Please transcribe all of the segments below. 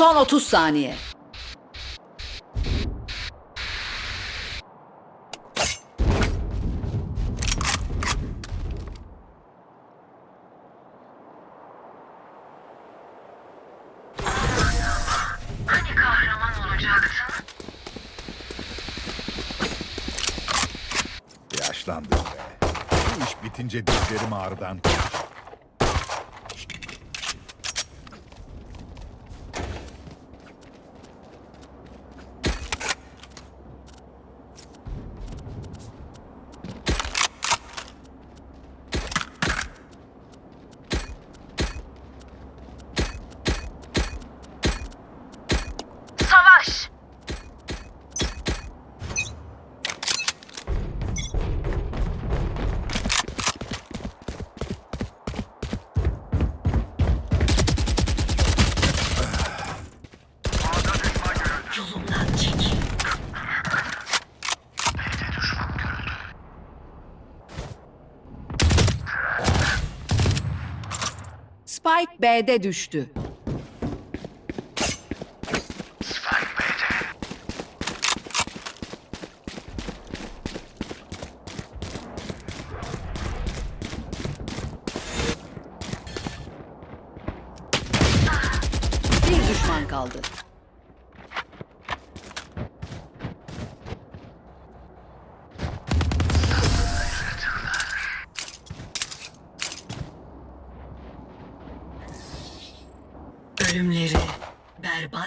Son 30 saniye. B'de düştü. Bir düşman kaldı.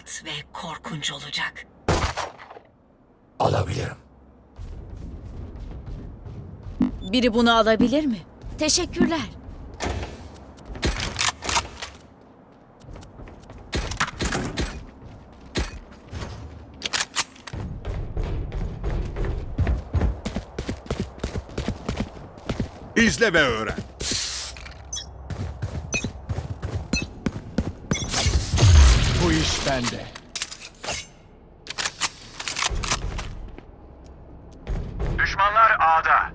Berbat ve korkunç olacak. Alabilirim. Biri bunu alabilir mi? Teşekkürler. İzle ve öğren. Bende. Düşmanlar A'da.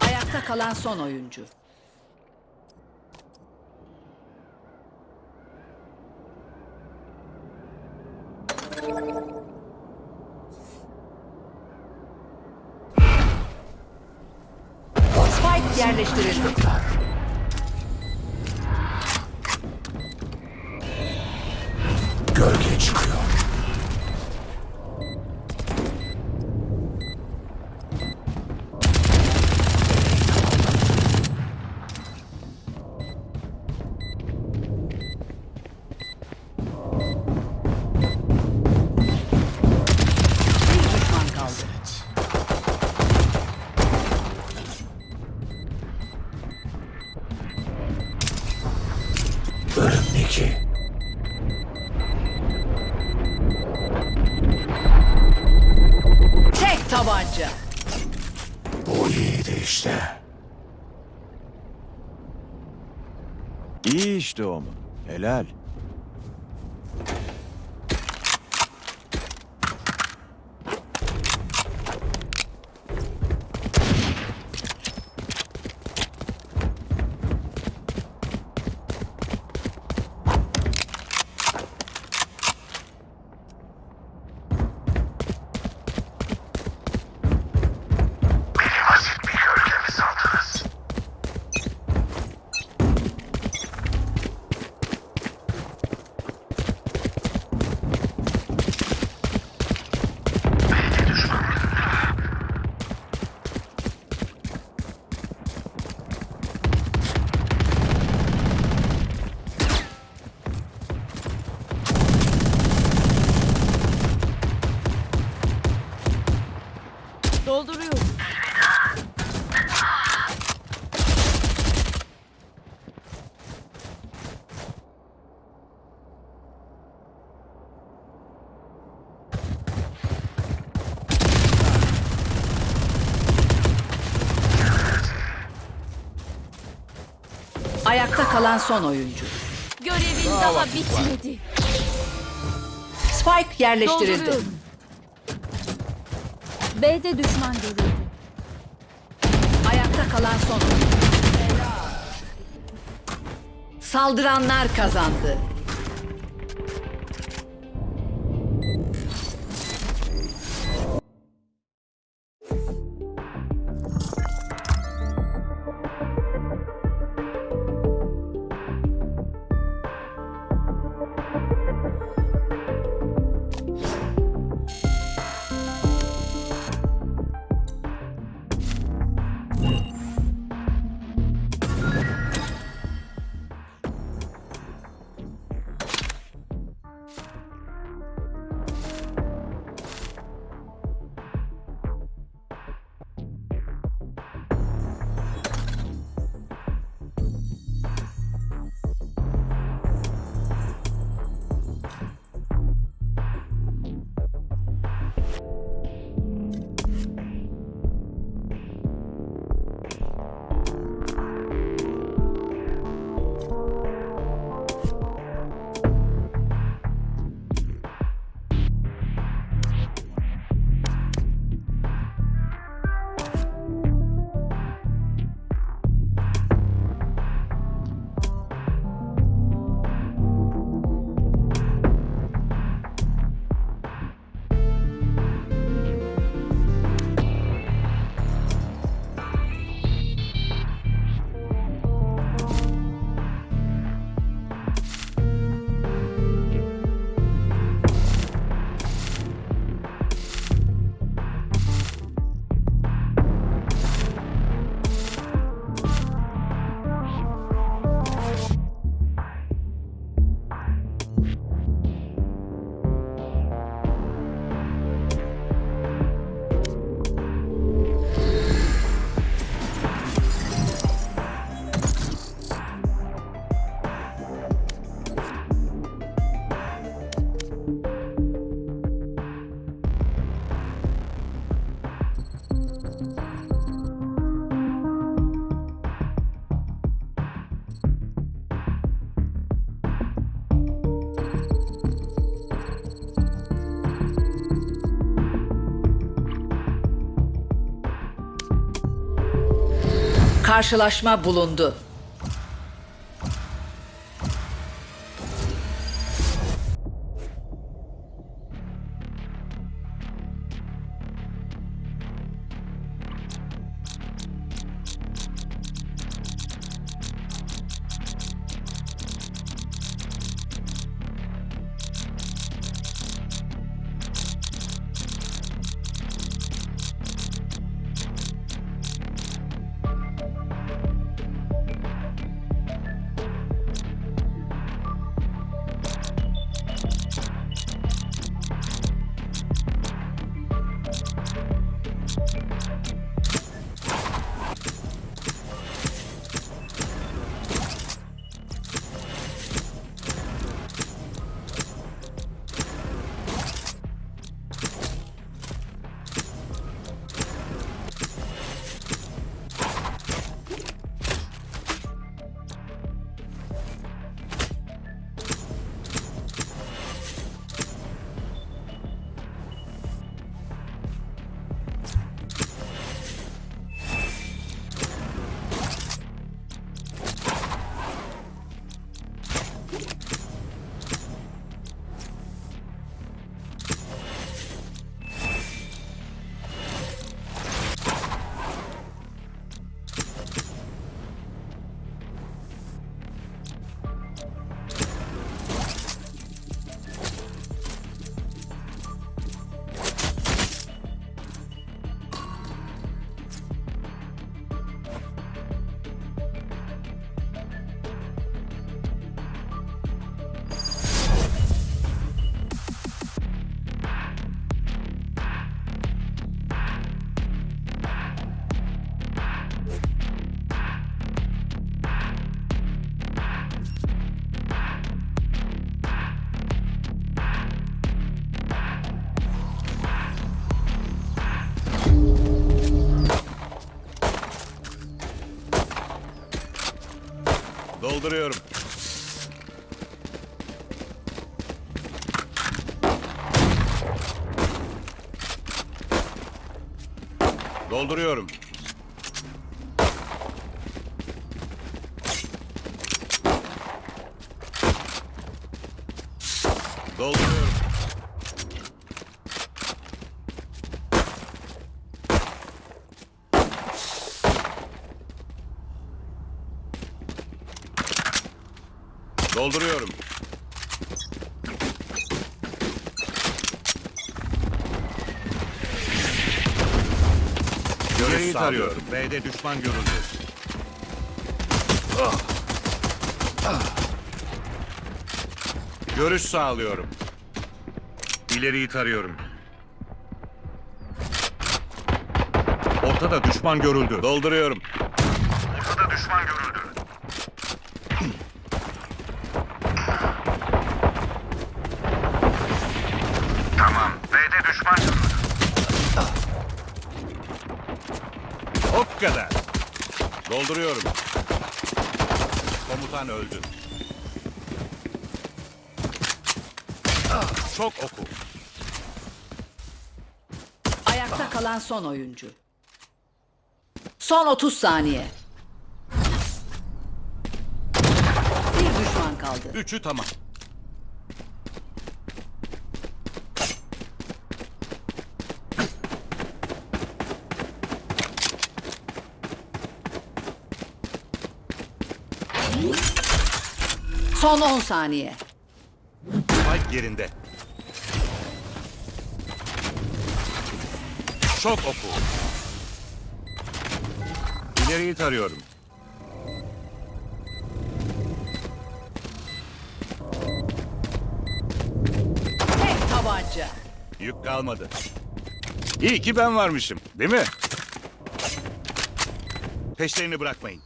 Ayakta kalan son oyuncu. Spike yerleştirildi. Gölge çıkıyor. Bölüm 2. Tek tabanca. Bu iyiydi işte. İyi işte o mu? Helal. Ayakta kalan son oyuncu. Görevin daha bitmedi. Spike yerleştirildi. B'de düşman görüldü. Ayakta kalan son oyuncu. Saldıranlar kazandı. Karşılaşma bulundu. Dolduruyorum. Dolduruyorum. Dolduruyorum. Dolduruyorum. Görüş tarıyorum. B'de düşman görüldü. Görüş sağlıyorum. İleriyi tarıyorum. Ortada düşman görüldü. Dolduruyorum. Ortada düşman görüldü. Tamam. B'de düşman görüldü. O kadar. Dolduruyorum. Komutan öldü. Çok oku. Ayakta kalan son oyuncu. Son 30 saniye. Bir düşman kaldı. Üçü tamam. Son 10 saniye. Spike yerinde. Çok oku. İleriyi tarıyorum. Tek tabanca. Yük kalmadı. İyi ki ben varmışım, değil mi? Peşlerini bırakmayın.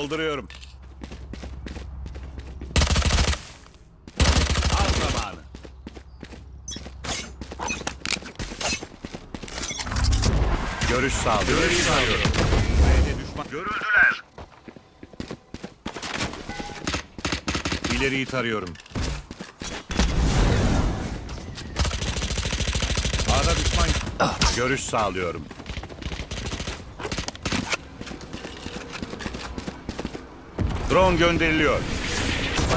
Dolduruyorum. Al zamanı. Görüş sağlıyorum. Görüş sağlıyorum. Görüldüler. İleriyi tarıyorum. A'da düşman. Görüş sağlıyorum. Drone gönderiliyor.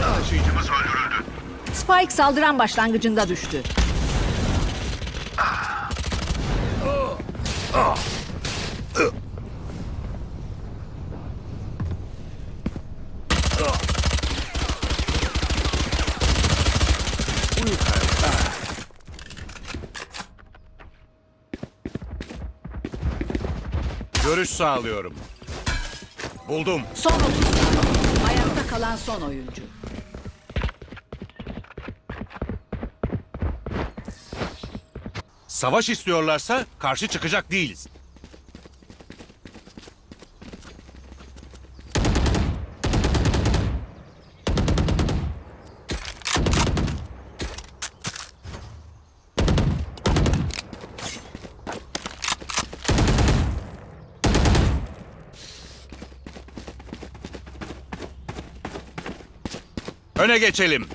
Taşıyıcımız öldürüldü. Spike saldıran başlangıcında düştü. Görüş sağlıyorum. Buldum. Son 30 saniye. Ayakta kalan son oyuncu. Savaş istiyorlarsa karşı çıkacak değiliz. Öne geçelim.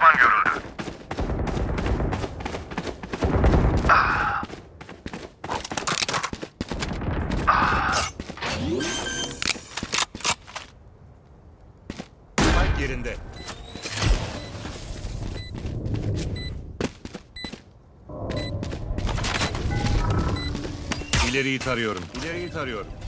düşman görüldü. Ah. Ah. Spike yerinde. İleriyi tarıyorum. İleriyi tarıyorum.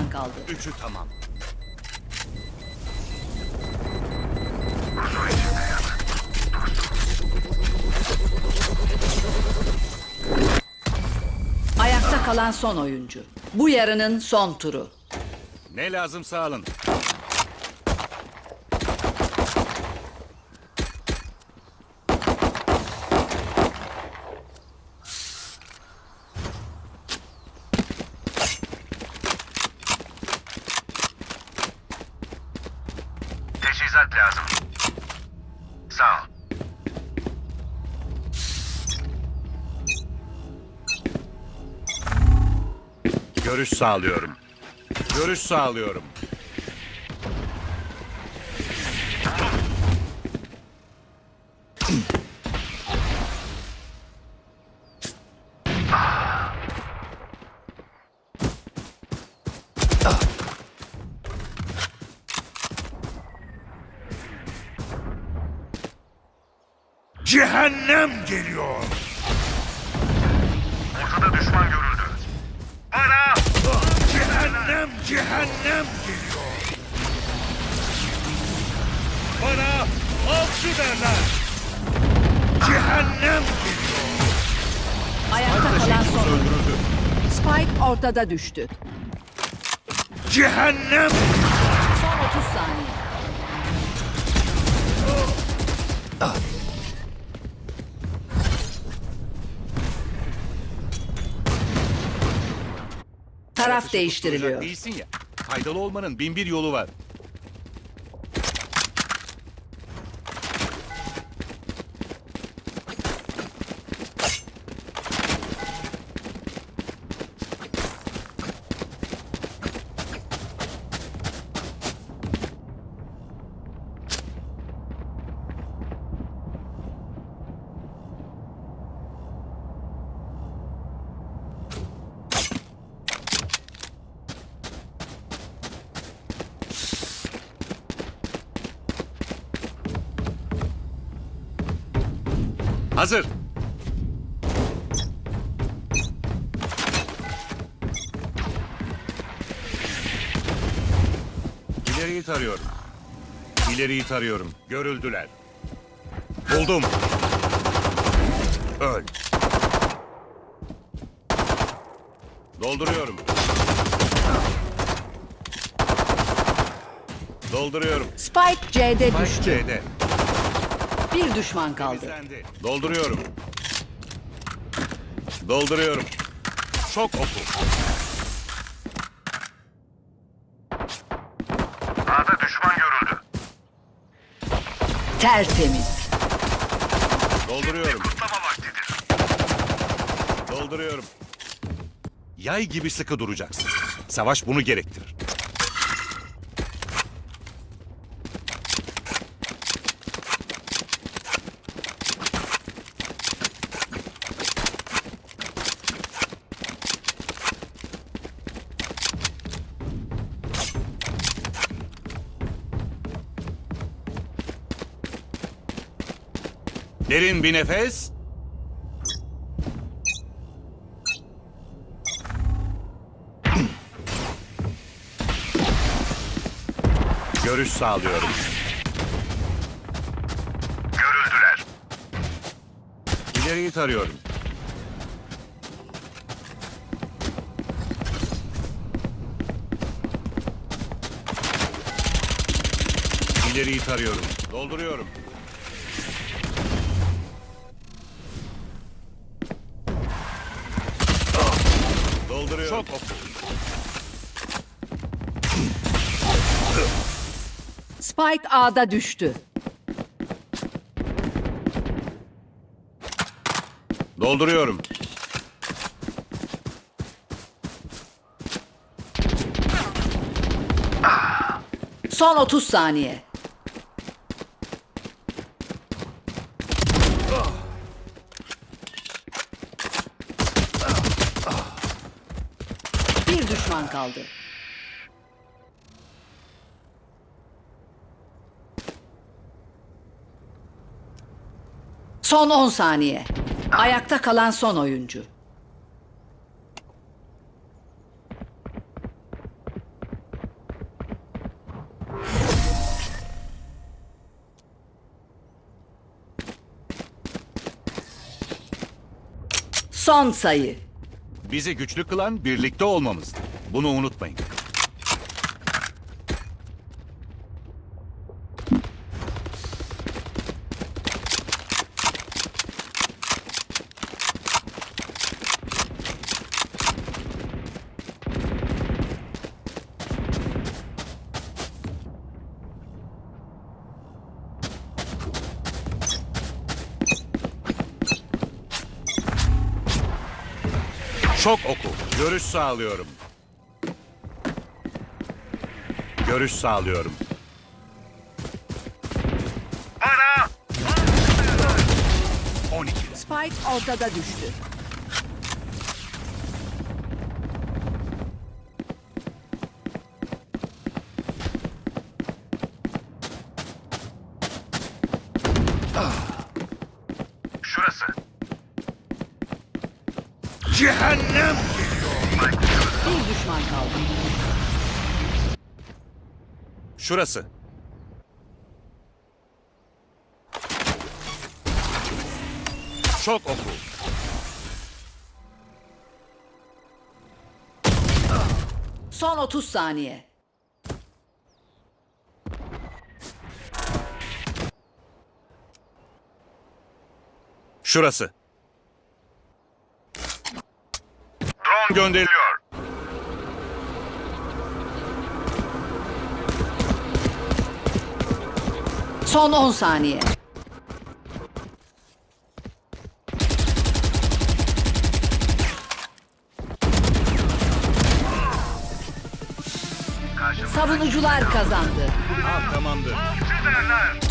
Düşman kaldı. Üçü tamam. Ayakta kalan son oyuncu. Bu yarının son turu. Ne lazımsa alın. Görüş sağlıyorum. Görüş sağlıyorum. Cehennem geliyor. Cehennem, geliyor. Bana avcı derler. Cehennem geliyor. Ayakta kalan son. Öldürüldü. Spike ortada düştü. Cehennem. Son 30 saniye. Taraf değiştiriliyor. Değilsin ya. Faydalı olmanın bin bir yolu var. Hazır. İleriyi tarıyorum. İleriyi tarıyorum. Görüldüler. Buldum. Öl. Dolduruyorum. Dolduruyorum. Spike C'de Spike düştü. C'de. Bir düşman kaldı. Dolduruyorum. Dolduruyorum. Çok oku. A'da düşman görüldü. Tertemiz. Dolduruyorum. Kutlama vaktidir. Dolduruyorum. Yay gibi sıkı duracaksın. Savaş bunu gerektirir. Derin bir nefes. Görüş sağlıyorum. Görüldüler. İleriyi tarıyorum. İleriyi tarıyorum. Dolduruyorum. Dolduruyorum. Çok oku. Spike A'da düştü. Dolduruyorum. Son 30 saniye. Bir düşman kaldı. Son 10 saniye. Ayakta kalan son oyuncu. Son sayı. Bizi güçlü kılan birlikte olmamızdı. Bunu unutmayın. Şok oku. Görüş sağlıyorum. Görüş sağlıyorum. Bana 12. Spike ortada düştü. şurası. Cehennem geliyor. Bir düşman kaldı. Şurası. Şok oku. Son 30 saniye. Şurası. Drone gönderiliyor. Son 10 saniye. Savunucular kazandı. Ha, tamamdır. Süperler.